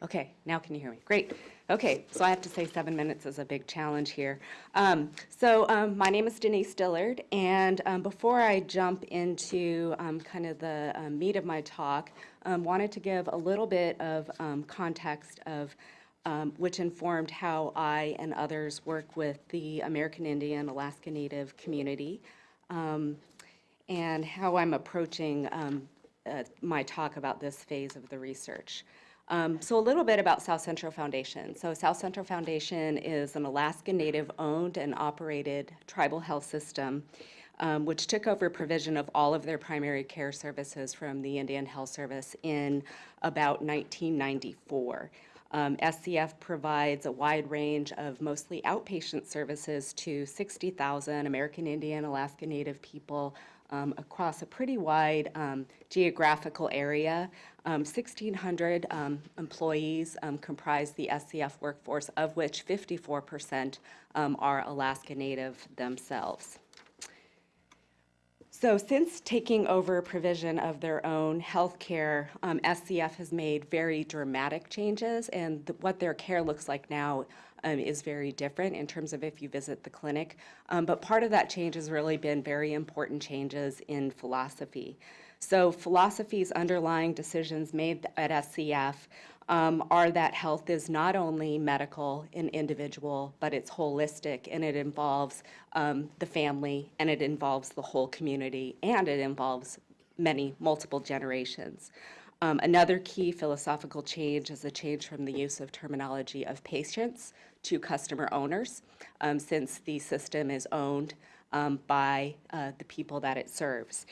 Okay, now can you hear me? Great. Okay, so I have to say seven minutes is a big challenge here. Um, so um, my name is Denise Dillard, and um, before I jump into um, kind of the um, meat of my talk, um, wanted to give a little bit of context of which informed how I and others work with the American Indian Alaska Native community and how I'm approaching uh, my talk about this phase of the research. Um, so a little bit about South Central Foundation. So South Central Foundation is an Alaska Native owned and operated tribal health system um, which took over provision of all of their primary care services from the Indian Health Service in about 1994. Um, SCF provides a wide range of mostly outpatient services to 60,000 American Indian, Alaska Native people um, across a pretty wide um, geographical area. Um, 1,600 um, employees um, comprise the SCF workforce, of which 54% um, are Alaska Native themselves. So since taking over provision of their own health care, um, SCF has made very dramatic changes, and what their care looks like now um, is very different in terms of if you visit the clinic. Um, but part of that change has really been very important changes in philosophy. So philosophies underlying decisions made at SCF um, are that health is not only medical and individual, but it's holistic and it involves um, the family and it involves the whole community and it involves many, multiple generations. Um, another key philosophical change is a change from the use of terminology of patients to customer owners, um, since the system is owned um, by uh, the people that it serves.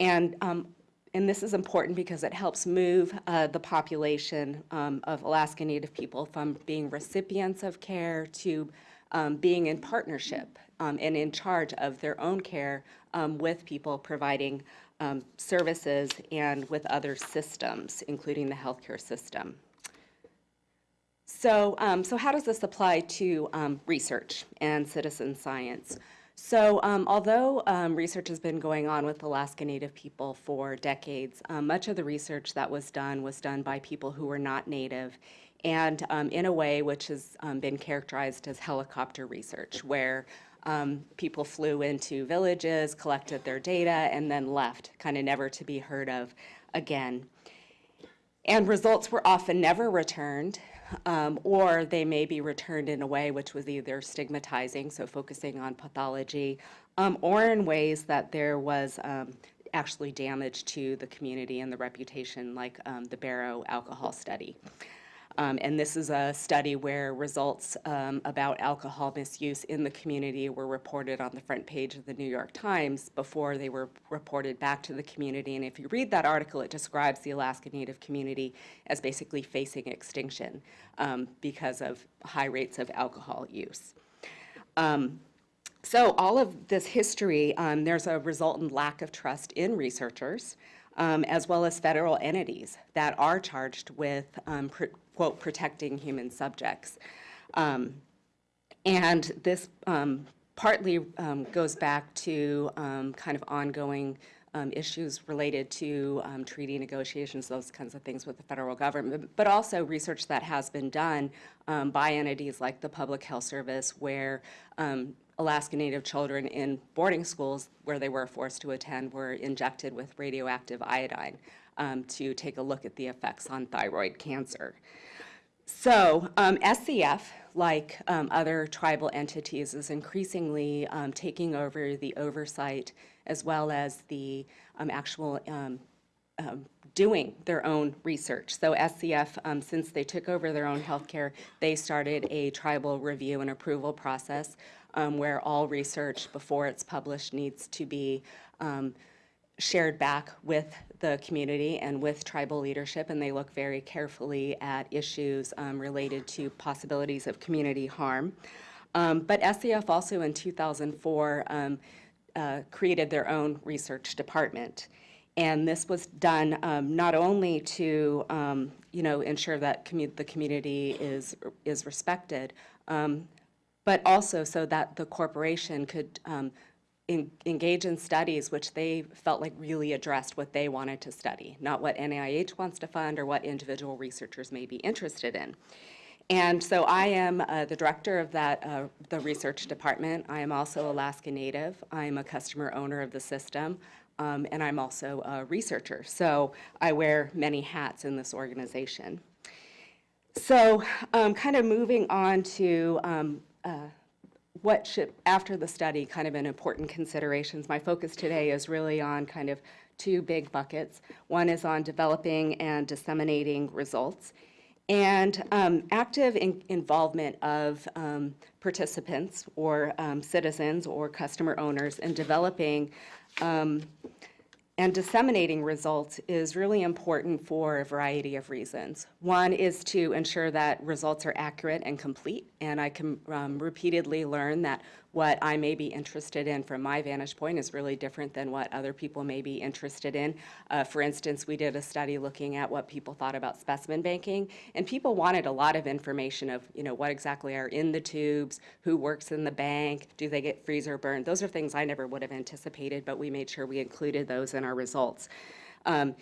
And um, and this is important because it helps move uh, the population um, of Alaska Native people from being recipients of care to um, being in partnership um, and in charge of their own care um, with people providing um, services and with other systems, including the healthcare system. So, um, so how does this apply to research and citizen science? So um, although um, research has been going on with Alaska Native people for decades, um, much of the research that was done was done by people who were not Native and um, in a way which has um, been characterized as helicopter research, where um, people flew into villages, collected their data, and then left, kind of never to be heard of again. And results were often never returned, um, or they may be returned in a way which was either stigmatizing, so focusing on pathology, um, or in ways that there was um, actually damage to the community and the reputation, like um, the Barrow alcohol study. Um, and this is a study where results um, about alcohol misuse in the community were reported on the front page of the New York Times before they were reported back to the community. And if you read that article, it describes the Alaska Native community as basically facing extinction um, because of high rates of alcohol use. Um, so all of this history, um, there's a resultant lack of trust in researchers. Um, as well as federal entities that are charged with um, pr quote, protecting human subjects. Um, and this um, partly um, goes back to um, kind of ongoing um, issues related to treaty negotiations, those kinds of things with the federal government, but also research that has been done by entities like the Public Health Service where Alaska Native children in boarding schools where they were forced to attend were injected with radioactive iodine um, to take a look at the effects on thyroid cancer. So um, SCF, like um, other tribal entities, is increasingly um, taking over the oversight as well as the um, actual um, um, doing their own research. So SCF, since they took over their own healthcare, they started a tribal review and approval process where all research before it's published needs to be shared back with the community and with tribal leadership, and they look very carefully at issues um, related to possibilities of community harm. Um, but SCF also in 2004 um, uh, created their own research department. And this was done um, not only to, um, you know, ensure that commu the community is, is respected, um, but also so that the corporation could en- engage in studies which they felt like really addressed what they wanted to study, not what NIH wants to fund or what individual researchers may be interested in. And so I am uh, the director of that, uh, the research department. I am also Alaska Native. I am a customer owner of the system, um, and I'm also a researcher. So I wear many hats in this organization. So um, kind of moving on to um, uh, what should, after the study, kind of an important considerations. My focus today is really on kind of two big buckets. One is on developing and disseminating results, and um, active in- involvement of um, participants or um, citizens or customer owners in developing um, and disseminating results is really important for a variety of reasons. One is to ensure that results are accurate and complete, and I can um, repeatedly learn that what I may be interested in from my vantage point is really different than what other people may be interested in. Uh, for instance, we did a study looking at what people thought about specimen banking, and people wanted a lot of information of, you know, what exactly are in the tubes, who works in the bank, do they get freezer burned? Those are things I never would have anticipated, but we made sure we included those in our results. Um,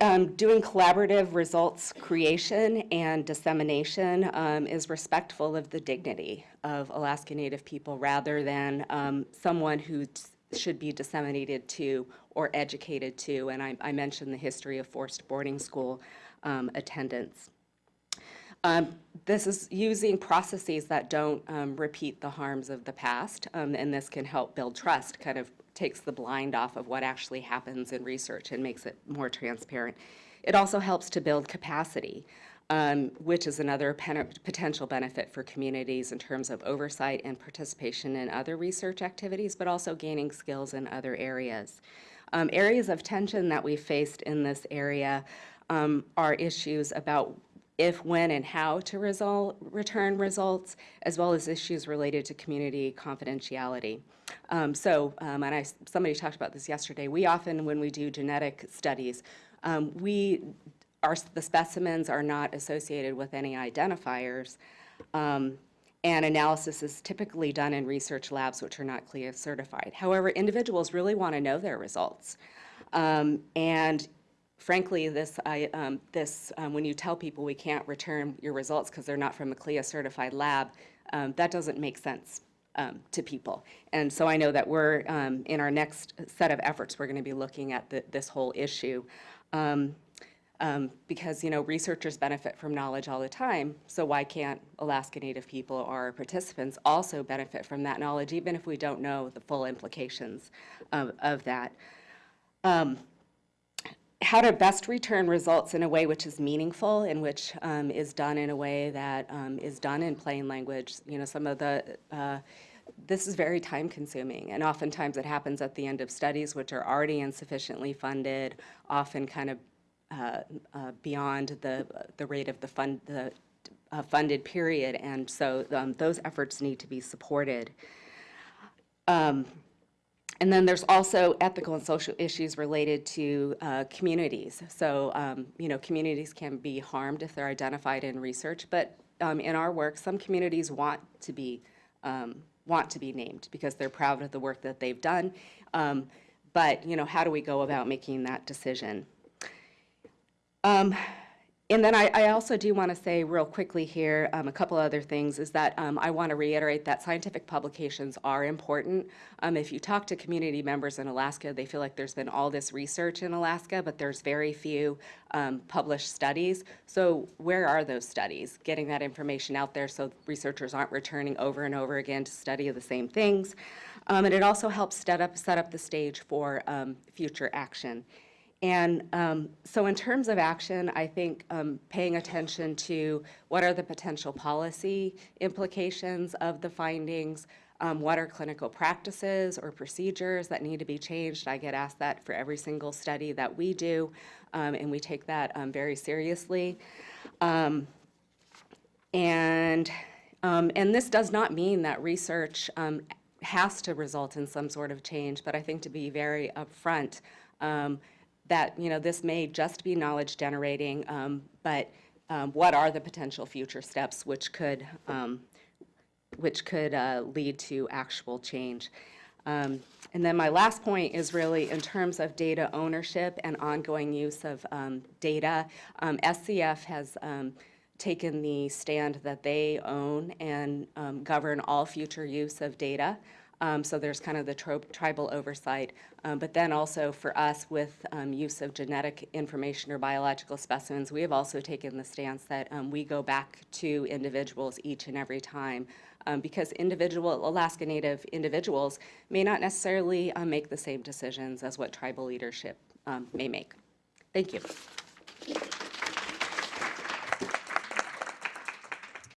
um, Doing collaborative results creation and dissemination um, is respectful of the dignity of Alaska Native people rather than um, someone who should be disseminated to or educated to. And I I mentioned the history of forced boarding school um, attendance. Um, This is using processes that don't um, repeat the harms of the past, um, and this can help build trust, kind of takes the blind off of what actually happens in research and makes it more transparent. It also helps to build capacity, um, which is another potential benefit for communities in terms of oversight and participation in other research activities, but also gaining skills in other areas. Um, Areas of tension that we faced in this area um, are issues about if, when, and how to result, return results, as well as issues related to community confidentiality. Um, so, um, and I, somebody talked about this yesterday. We often, when we do genetic studies, um, we, our, the specimens are not associated with any identifiers. Um, and analysis is typically done in research labs which are not CLIA certified. However, individuals really want to know their results. Um, and frankly, this, I, um, this, um, when you tell people we can't return your results because they're not from a CLIA certified lab, um, that doesn't make sense um, to people. And so I know that we're, um, in our next set of efforts, we're going to be looking at the, this whole issue. Um, because, you know, researchers benefit from knowledge all the time, so why can't Alaska Native people or our participants also benefit from that knowledge, even if we don't know the full implications of, of that? How to best return results in a way which is meaningful and which um, is done in a way that um, is done in plain language. You know, some of the, uh, this is very time consuming and oftentimes it happens at the end of studies which are already insufficiently funded, often kind of uh, uh, beyond the, the rate of the fund, the uh, funded period. And so um, those efforts need to be supported. Um, and then there's also ethical and social issues related to uh, communities. So, um, you know, communities can be harmed if they're identified in research, but um, in our work, some communities want to be um, want to be named because they're proud of the work that they've done. Um, but, you know, how do we go about making that decision? And then I, I also do want to say real quickly here, um, a couple other things, is that um, I want to reiterate that scientific publications are important. Um, If you talk to community members in Alaska, they feel like there's been all this research in Alaska, but there's very few um, published studies. So where are those studies? Getting that information out there so researchers aren't returning over and over again to study the same things. Um, And it also helps set up, set up the stage for um, future action. And um, so in terms of action, I think um, paying attention to what are the potential policy implications of the findings, um, what are clinical practices or procedures that need to be changed. I get asked that for every single study that we do, um, and we take that um, very seriously. Um, and, and this does not mean that research has to result in some sort of change, but I think to be very upfront, um, that, you know, this may just be knowledge generating, um, but um, what are the potential future steps which could, um, which could uh, lead to actual change? Um, And then my last point is really in terms of data ownership and ongoing use of um, data. SCF has taken the stand that they own and govern all future use of data. Um, So there's kind of the tribal oversight. Um, But then also for us with um, use of genetic information or biological specimens, we have also taken the stance that um, we go back to individuals each and every time. um, Because individual, Alaska Native individuals may not necessarily uh, make the same decisions as what tribal leadership um, may make. Thank you.